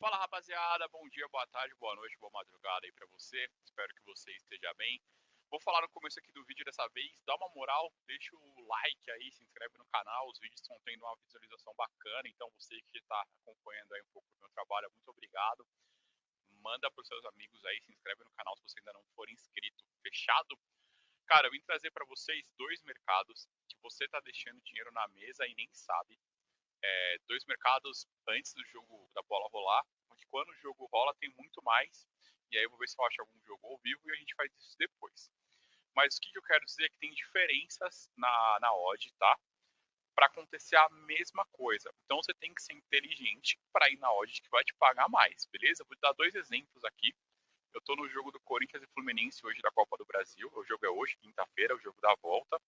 Fala rapaziada, bom dia, boa tarde, boa noite, boa madrugada aí pra você. Espero que você esteja bem. Vou falar no começo aqui do vídeo dessa vez, dá uma moral, deixa o like aí, se inscreve no canal, os vídeos estão tendo uma visualização bacana, então você que está acompanhando aí um pouco do meu trabalho, muito obrigado. Manda para os seus amigos aí, se inscreve no canal se você ainda não for inscrito, fechado? Cara, eu vim trazer para vocês dois mercados que você está deixando dinheiro na mesa e nem sabe é, dois mercados antes do jogo da bola rolar, porque quando o jogo rola tem muito mais, e aí eu vou ver se eu acho algum jogo ao vivo e a gente faz isso depois. Mas o que eu quero dizer é que tem diferenças na, na odd, tá? Para acontecer a mesma coisa. Então você tem que ser inteligente para ir na odd que vai te pagar mais, beleza? Vou dar dois exemplos aqui. Eu estou no jogo do Corinthians e Fluminense hoje da Copa do Brasil. O jogo é hoje, quinta-feira, o jogo da volta.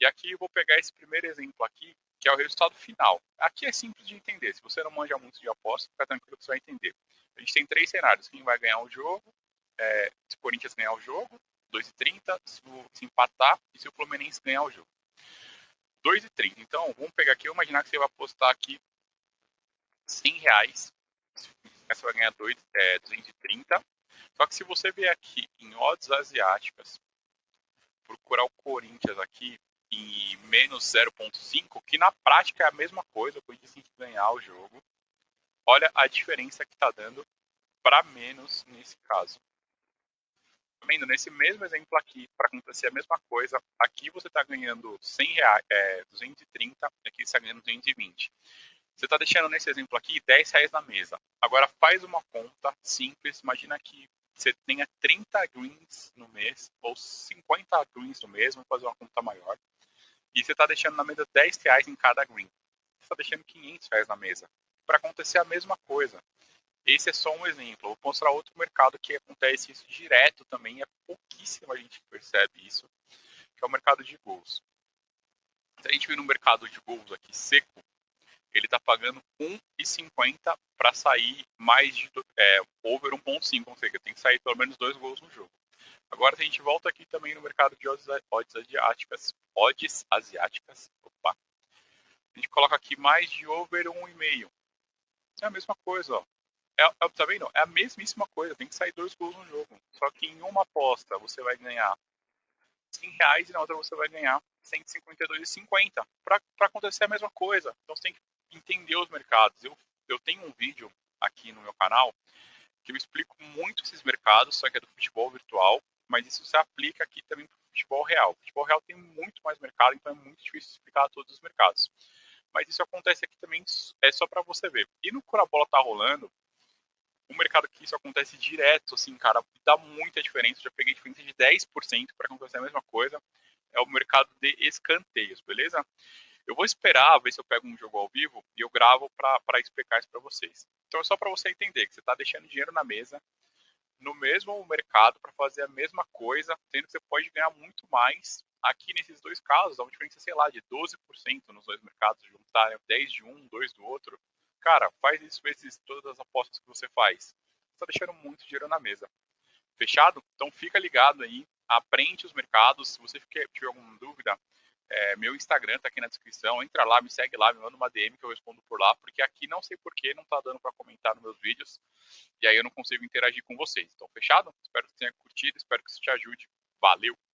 E aqui eu vou pegar esse primeiro exemplo aqui, que é o resultado final. Aqui é simples de entender. Se você não manja muito de aposta, fica tranquilo que você vai entender. A gente tem três cenários. Quem vai ganhar o jogo, é, se o Corinthians ganhar o jogo, 2,30, se, se empatar e se o Fluminense ganhar o jogo. 2,30. Então, vamos pegar aqui, vamos imaginar que você vai apostar aqui 100 reais. Você vai ganhar 2, é, 230. Só que se você vier aqui em odds asiáticas, procurar o Corinthians aqui, e menos 0.5, que na prática é a mesma coisa, o Corinthians tem que ganhar o jogo. Olha a diferença que está dando para menos nesse caso. Tá vendo? Nesse mesmo exemplo aqui, para acontecer a mesma coisa, aqui você está ganhando 100 reais, é, 230, aqui você está ganhando 220. Você está deixando nesse exemplo aqui 10 reais na mesa. Agora faz uma conta simples, imagina que você tenha 30 greens no mês, ou 50 greens no mês, vamos fazer uma conta maior e você está deixando na mesa 10 reais em cada green. Você está deixando 500 reais na mesa. Para acontecer a mesma coisa. Esse é só um exemplo. Vou mostrar outro mercado que acontece isso direto também. É pouquíssima gente que percebe isso, que é o mercado de gols. Se a gente vir no mercado de gols aqui seco, ele está pagando 1,50 para sair mais de é, over 1,5, ou seja, tem que sair pelo menos dois gols no jogo. Agora, se a gente volta aqui também no mercado de odds, odds asiáticas, odds asiáticas, opa, a gente coloca aqui mais de over 1,5. É a mesma coisa, ó. É, é, tá vendo? É a mesmíssima coisa, tem que sair dois gols no jogo. Só que em uma aposta você vai ganhar 100 reais e na outra você vai ganhar 152,50. Para acontecer a mesma coisa. Então você tem que entender os mercados. Eu, eu tenho um vídeo aqui no meu canal que eu explico muito esses mercados, só que é do futebol virtual mas isso se aplica aqui também para o futebol real. O futebol real tem muito mais mercado, então é muito difícil explicar todos os mercados. Mas isso acontece aqui também, é só para você ver. E no quando a bola tá rolando, o mercado que isso acontece direto, assim, cara, dá muita diferença. Eu já peguei diferença de 10% para acontecer a mesma coisa. É o mercado de escanteios, beleza? Eu vou esperar ver se eu pego um jogo ao vivo e eu gravo para explicar isso para vocês. Então é só para você entender que você está deixando dinheiro na mesa no mesmo mercado para fazer a mesma coisa, sendo que você pode ganhar muito mais. Aqui nesses dois casos, há uma diferença, sei lá, de 12% nos dois mercados, juntar 10 de um, 2 do outro. Cara, faz isso vezes todas as apostas que você faz. Você está deixando muito dinheiro na mesa. Fechado? Então fica ligado aí, aprende os mercados. Se você tiver alguma dúvida, é, meu Instagram tá aqui na descrição. Entra lá, me segue lá, me manda uma DM que eu respondo por lá, porque aqui não sei porquê não tá dando para comentar nos meus vídeos. E aí eu não consigo interagir com vocês. Então, fechado? Espero que tenha curtido, espero que isso te ajude. Valeu!